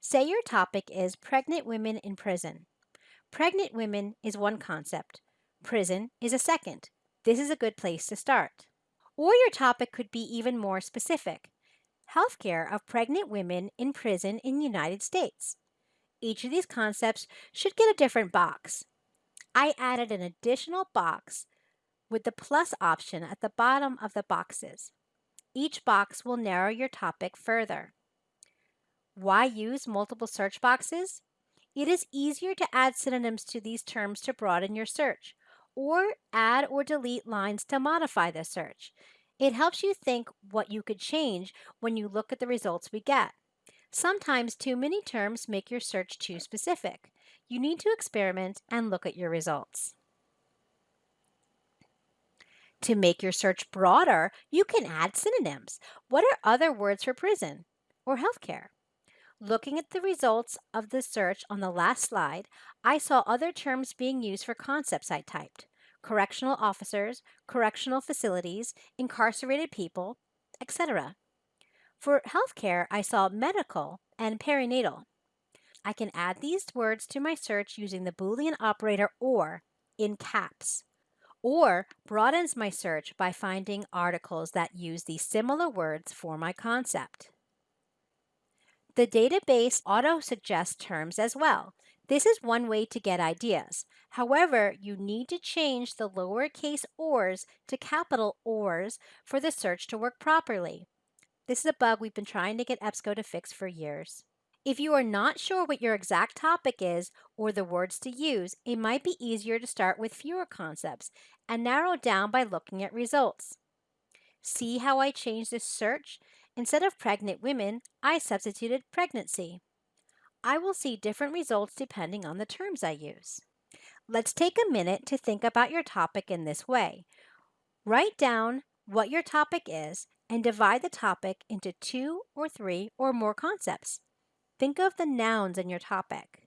Say your topic is pregnant women in prison. Pregnant women is one concept, prison is a second. This is a good place to start. Or your topic could be even more specific healthcare of pregnant women in prison in United States. Each of these concepts should get a different box. I added an additional box with the plus option at the bottom of the boxes. Each box will narrow your topic further. Why use multiple search boxes? It is easier to add synonyms to these terms to broaden your search, or add or delete lines to modify the search. It helps you think what you could change when you look at the results we get. Sometimes too many terms make your search too specific. You need to experiment and look at your results. To make your search broader, you can add synonyms. What are other words for prison or healthcare? Looking at the results of the search on the last slide, I saw other terms being used for concepts I typed. Correctional officers, correctional facilities, incarcerated people, etc. For healthcare, I saw medical and perinatal. I can add these words to my search using the Boolean operator OR in caps, or broadens my search by finding articles that use these similar words for my concept. The database auto-suggests terms as well. This is one way to get ideas. However, you need to change the lowercase ors to capital ORs for the search to work properly. This is a bug we've been trying to get EBSCO to fix for years. If you are not sure what your exact topic is or the words to use, it might be easier to start with fewer concepts and narrow down by looking at results. See how I changed this search? Instead of pregnant women, I substituted pregnancy. I will see different results depending on the terms I use. Let's take a minute to think about your topic in this way. Write down what your topic is and divide the topic into two or three or more concepts. Think of the nouns in your topic.